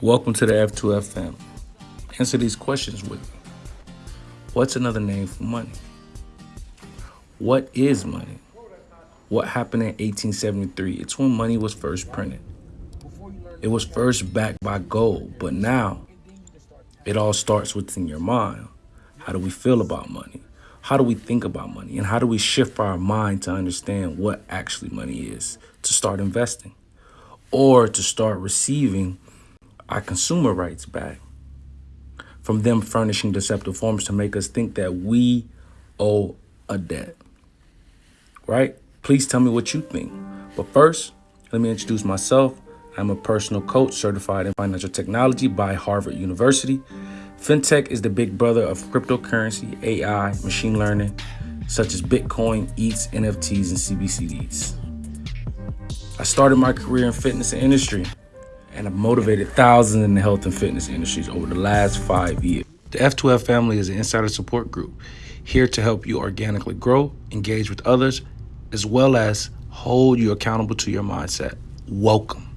Welcome to the F2F family. Answer these questions with me. What's another name for money? What is money? What happened in 1873? It's when money was first printed. It was first backed by gold, but now it all starts within your mind. How do we feel about money? How do we think about money? And how do we shift our mind to understand what actually money is to start investing or to start receiving our consumer rights back from them furnishing deceptive forms to make us think that we owe a debt. Right? Please tell me what you think. But first, let me introduce myself. I'm a personal coach certified in financial technology by Harvard University. FinTech is the big brother of cryptocurrency, AI, machine learning, such as Bitcoin, ETHs, NFTs, and CBDCs. I started my career in fitness and industry and have motivated thousands in the health and fitness industries over the last five years. The F2F family is an insider support group here to help you organically grow, engage with others, as well as hold you accountable to your mindset. Welcome.